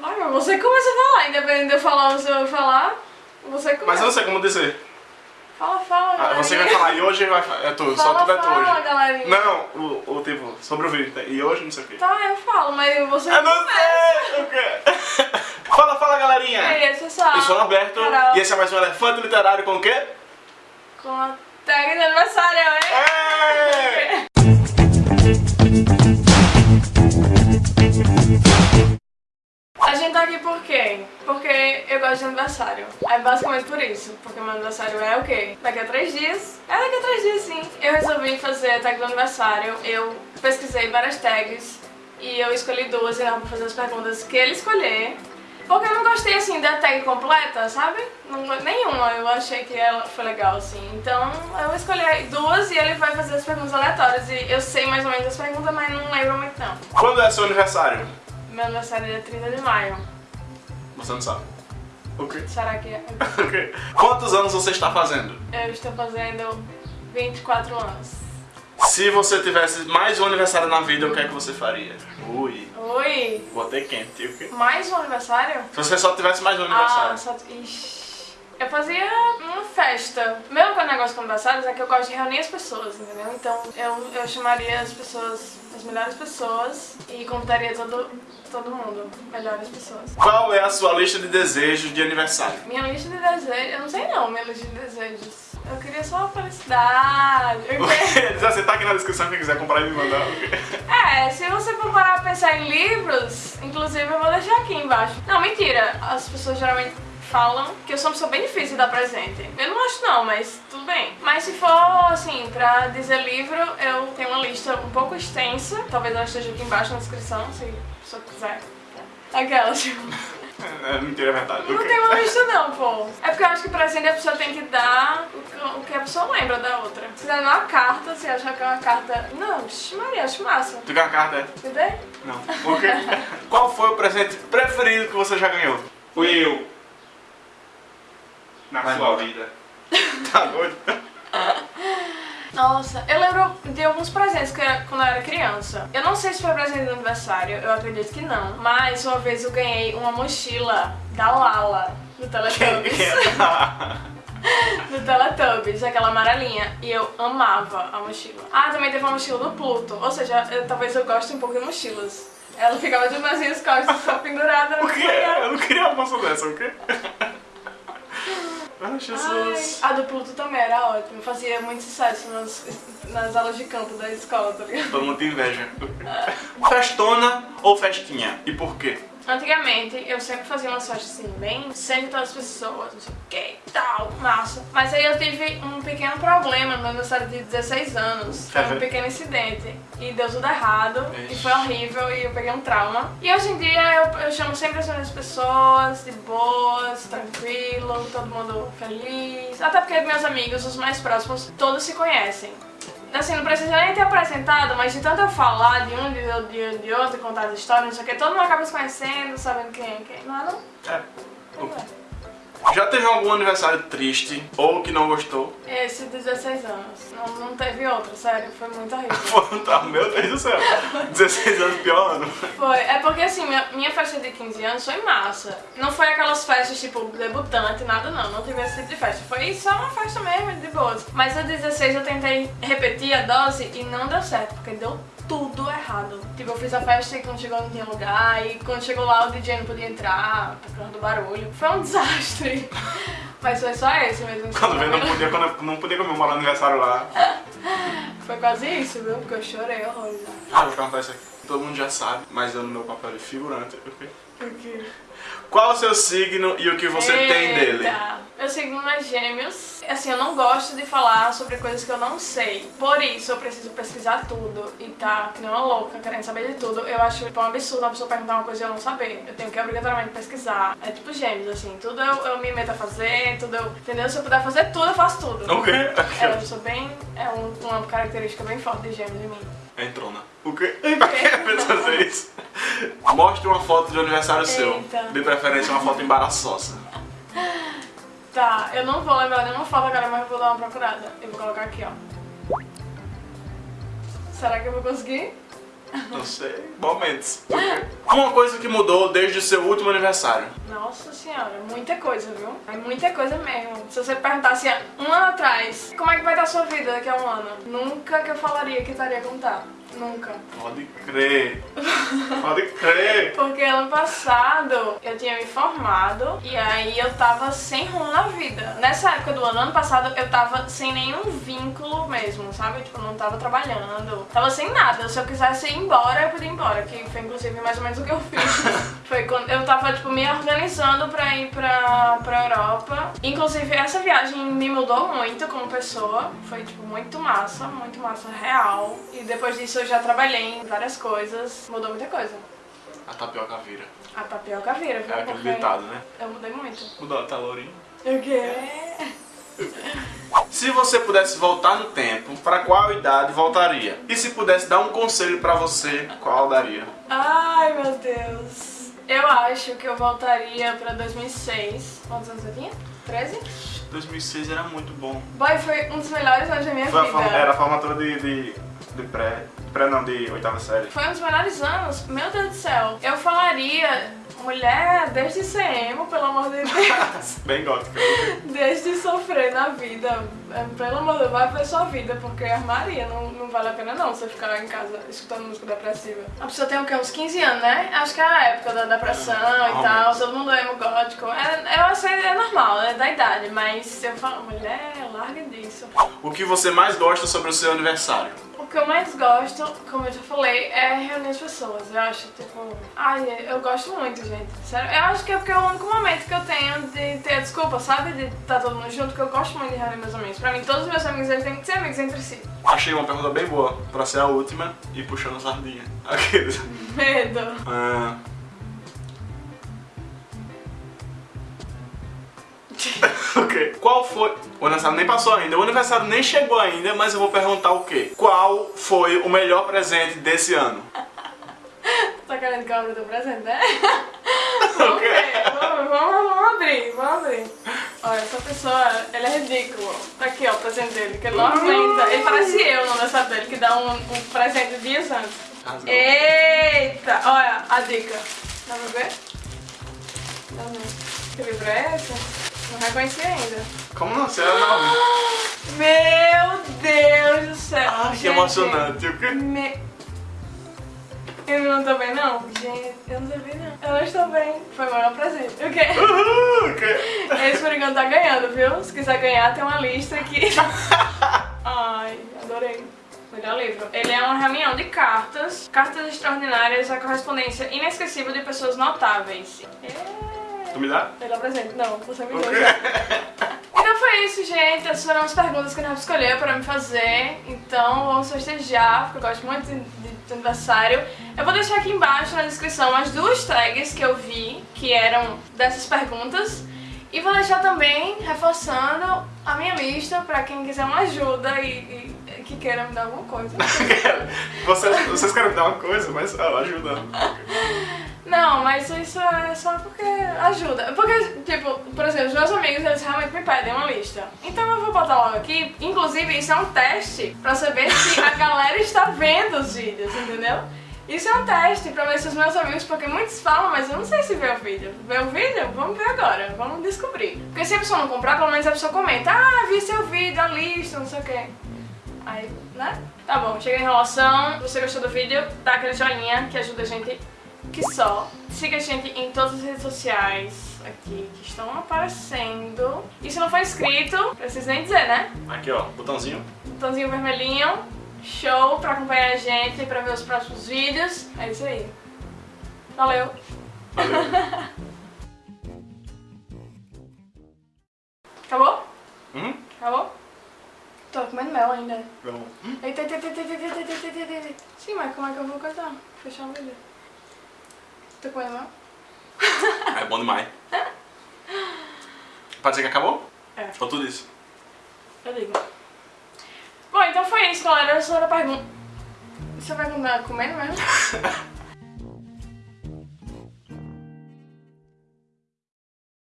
Mas você começa a falar, independente de eu falar ou se eu falar, você Mas começa. eu não sei como dizer. Fala, fala, Ah, você vai falar e hoje vai falar. É tu, só Fala, tudo é tu fala, hoje. galerinha. Não, o, o tipo, sobre o vídeo. né? E hoje não sei o quê. Tá, eu falo, mas você Eu não sei o quê. Fala, fala galerinha. E aí, pessoal? Eu sou o Norberto Carol. e esse é mais um Elefante Literário com o quê? Com a tag de aniversário, hein? É! aqui por quê? Porque eu gosto de aniversário. É basicamente por isso. Porque meu aniversário é o quê? Daqui a três dias. É daqui a três dias, sim. Eu resolvi fazer a tag do aniversário. Eu pesquisei várias tags. E eu escolhi duas e não vou fazer as perguntas que ele escolher. Porque eu não gostei, assim, da tag completa, sabe? Não, nenhuma. Eu achei que ela foi legal, assim. Então, eu escolhi duas e ele vai fazer as perguntas aleatórias. E eu sei mais ou menos as perguntas, mas não lembro muito, não. Quando é seu aniversário? Meu aniversário é 30 de maio. Você não sabe. O quê? Será que é? O quê? Quantos anos você está fazendo? Eu estou fazendo 24 anos. Se você tivesse mais um aniversário na vida, o que é que você faria? Ui, Oi! botei quente. O quê? Mais um aniversário? Se você só tivesse mais um Ah, aniversário. só... Ixi. Eu fazia uma festa. Meu negócio com aniversários é que eu gosto de reunir as pessoas, entendeu? Então eu, eu chamaria as pessoas, as melhores pessoas e convidaria todo, todo mundo, melhores pessoas. Qual é a sua lista de desejos de aniversário? Minha lista de desejos, eu não sei não, minha lista de desejos. Eu queria só felicidade. Assim, tá aqui na descrição quem quiser comprar e me mandar. É, se você for parar pra pensar em livros, inclusive eu vou deixar aqui embaixo. Não, mentira. As pessoas geralmente falam que eu sou uma pessoa bem difícil de dar presente. Eu não acho não, mas tudo bem. Mas se for, assim, pra dizer livro, eu tenho uma lista um pouco extensa. Talvez ela esteja aqui embaixo na descrição, se a pessoa quiser. Aquela, tipo... É, mentira, é verdade. Não quê? tem uma lista não, pô. É porque eu acho que presente a pessoa tem que dar o que, a pessoa lembra da outra. Se der uma carta, se achar que é uma carta... Não, Maria, acho massa. Tu quer uma carta? é? Você vê? Não. O quê? Qual foi o presente preferido que você já ganhou? Fui eu. Na Vai sua vida. Tá doido? Nossa, eu lembro de alguns presentes que era quando eu era criança. Eu não sei se foi presente de aniversário, eu acredito que não. Mas uma vez eu ganhei uma mochila da Lala, do Teletubbies. do Teletubbies, aquela amarelinha. E eu amava a mochila. Ah, também teve uma mochila do Pluto. Ou seja, eu- talvez eu goste um pouco de mochilas. Ela ficava de minhas costas, só pendurada O quê? Eu não queria uma moça dessa, o quê? Ai, Jesus. Ai, a do Pluto também era ótima. Fazia muito sucesso nas, nas aulas de campo da escola, tá ligado? Todo mundo tem inveja. Festona ou festinha? E por quê? Antigamente, eu sempre fazia umas festas assim, bem sem todas as pessoas, não sei o que e tal, massa. Mas aí eu tive um pequeno problema no meu aniversário de 16 anos. Foi um pequeno incidente. E deu tudo errado. E Ixi. foi horrível e eu peguei um trauma. E hoje em dia eu, eu chamo sempre as mesmas pessoas, de boas, tranquilo, todo mundo feliz. Até porque meus amigos, os mais próximos, todos se conhecem. Assim, não precisa nem ter apresentado, mas de tanto eu falar de um, de, de, de outro, contar as histórias, não sei o que, todo mundo acaba se conhecendo, sabendo quem é quem. Não é não? É. Não é. Já teve algum aniversário triste ou que não gostou? Esse de 16 anos. Não, não teve outro, sério, foi muito horrível. Tá, meu Deus do céu. 16 anos pior ano. Foi, é porque assim, minha, minha festa de 15 anos foi massa. Não foi aquelas festas tipo debutante, nada não, não tive esse tipo de festa. Foi só uma festa mesmo, de boas. Mas a 16 eu tentei repetir a dose e não deu certo, porque deu tudo errado. Tipo, eu fiz a festa e quando chegou não tinha lugar, e quando chegou lá o DJ não podia entrar, por causa do barulho. Foi um desastre. Mas foi só esse mesmo. Quando veio, não podia, quando eu não podia comemorar o aniversário lá. Foi quase isso, viu? Porque eu chorei horrores. Ah, vou perguntar isso aqui. Todo mundo já sabe, mas eu no meu papel de figurante. ok? Porque... Qual o seu signo e o que você tem dele? Eita. Meu signo é gêmeos. Assim, eu não gosto de falar sobre coisas que eu não sei. Por isso, eu preciso pesquisar tudo e tá que nem uma louca querendo saber de tudo. Eu acho tipo, um absurdo uma pessoa perguntar uma coisa e eu não saber. Eu tenho que obrigatoriamente pesquisar. É tipo gêmeos, assim. Tudo eu, eu me meto a fazer, tudo eu... Entendeu? Se eu puder fazer tudo, eu faço tudo. O quê? É, eu sou bem... É um- uma característica bem forte de gêmeos em mim. Entrona. O quê? Pra que fazer isso? Mostre uma foto de aniversário seu. Eita. De preferência uma foto embaraçosa. Tá, eu não vou lembrar nenhuma foto agora, mas eu vou dar uma procurada. Eu vou colocar aqui, ó. Será que eu vou conseguir? Não sei. Momentos. Uma coisa que mudou desde o seu último aniversário. Nossa senhora, muita coisa, viu? É muita coisa mesmo. Se você perguntasse um ano atrás, como é que vai estar a sua vida daqui a um ano? Nunca que eu falaria que estaria como tá. Nunca. Pode crer. Pode crer. Porque ano passado eu tinha me formado e aí eu tava sem rumo na vida. Nessa época do ano, ano passado, eu tava sem nenhum vínculo mesmo, sabe? Tipo, não tava trabalhando. Tava sem nada. Se eu quisesse ir embora, eu podia ir embora. Que foi inclusive mais ou menos o que eu fiz. foi quando eu tava, tipo, me organizando pra ir pra, pra Europa. Inclusive, essa viagem me mudou muito como pessoa. Foi, tipo, muito massa, muito massa, real. E depois disso eu já trabalhei em várias coisas, mudou muita coisa. A tapioca vira. A tapioca vira, viu? É aquele ditado, né? Eu mudei muito. Mudou, tá lourinho. O quê? Se você pudesse voltar no tempo, pra qual idade voltaria? E se pudesse dar um conselho pra você, qual daria? Ai, meu Deus. Eu acho que eu voltaria pra 2006. Quantos anos eu tinha? 13? 2006 era muito bom. Boy, foi um dos melhores anos da minha Foi a vida. forma- era a formatura de, de, de pré. Pré não, de oitava série. Foi um dos melhores anos. Meu Deus do céu. Eu falaria, mulher, desde ser emo, pelo amor de Deus. Bem gótica. Desde sofrer na vida, é, pelo amor de Deus, vai pra sua vida, porque armaria, não, não vale a pena não você ficar em casa escutando música depressiva. A pessoa tem o quê? Uns 15 anos, né? Acho que é a época da depressão e tal, todo mundo é emo gótico. É, eu acho que é normal, é da idade, mas eu falo, mulher, larga disso. O que você mais gosta sobre o seu aniversário? O que eu mais gosto, como eu já falei, é reunir as pessoas. Eu acho, tipo, ai, eu gosto muito, gente. Sério, eu acho que é porque é o único momento que eu tenho de ter a desculpa, sabe? De estar todo mundo junto, que eu gosto muito de reunir meus amigos. Pra mim, todos os meus amigos, eles têm que ser amigos entre si. Achei uma pergunta bem boa pra ser a última e puxando a sardinha. Aqueles. Medo. Ah. ok. Qual foi. O aniversário nem passou ainda, o aniversário nem chegou ainda, mas eu vou perguntar o quê? Qual foi o melhor presente desse ano? Tá querendo que eu abra o teu presente, né? ver, vamos, vamos, vamos abrir, vamos abrir. Olha, essa pessoa, ele é ridículo. Tá aqui, ó, o presente dele, que ele não aguenta. Ele parece eu no aniversário dele, que dá um, um presente dias antes. Rasgou. Eita! Olha a dica. Dá pra ver? Dá pra ver. Que livro é esse? Não reconheci ainda. Como não? Você era nova. Meu Deus do céu! Ai, que emocionante. O quê? Me... Eu não tô bem, não? Gente, eu não tô bem, não. Eu não estou bem. Foi o melhor presente. O quê? Uhul, o quê? Esse por enquanto tá ganhando, viu? Se quiser ganhar, tem uma lista aqui. Ai, adorei. Melhor livro. Ele é uma reunião de cartas, cartas extraordinárias, a correspondência inesquecível de pessoas notáveis. É... Tu me dá? Melhor presente. Não, você me deu. Então foi isso, gente. Essas foram as perguntas que o Rafa escolheu para me fazer. Então vamos festejar, porque eu gosto muito de, de, de aniversário. Eu vou deixar aqui embaixo na descrição as duas tags que eu vi, que eram dessas perguntas. E vou deixar também reforçando a minha lista para quem quiser uma ajuda e, e que queira me dar alguma coisa. vocês, vocês querem me dar uma coisa, mas ó, ajuda. Não, mas isso é só porque ajuda. Porque, tipo, por exemplo, os meus amigos, eles realmente me pedem uma lista. Então eu vou botar logo aqui. Inclusive, isso é um teste pra saber se a galera está vendo os vídeos, entendeu? Isso é um teste pra ver se os meus amigos, porque muitos falam, mas eu não sei se vê o vídeo. Vê o vídeo? Vamos ver agora, vamos descobrir. Porque se a pessoa não comprar, pelo menos a pessoa comenta, ah, vi seu vídeo, a lista, não sei o quê. Aí, né? Tá bom, chega a enrolação. Se você gostou do vídeo, dá aquele joinha que ajuda a gente que só. Siga a gente em todas as redes sociais aqui que estão aparecendo. E se não for inscrito, preciso nem dizer, né? Aqui, ó, botãozinho. Botãozinho vermelhinho. Show pra acompanhar a gente e pra ver os próximos vídeos. É isso aí. Valeu! Valeu. Acabou? Hum? Acabou? Tô comendo mel ainda. Vamos. Eita, eita, eita, eita, eita, eita, eita, eita, eita. Sim, mas como é que eu vou cortar? Fechar o vídeo. Tô comendo mel? É bom demais. Pode dizer que acabou? É. Ou tudo isso? Eu digo. Bom, então foi isso, galera. Essa era a pergunta. Você vai continuar comendo mesmo?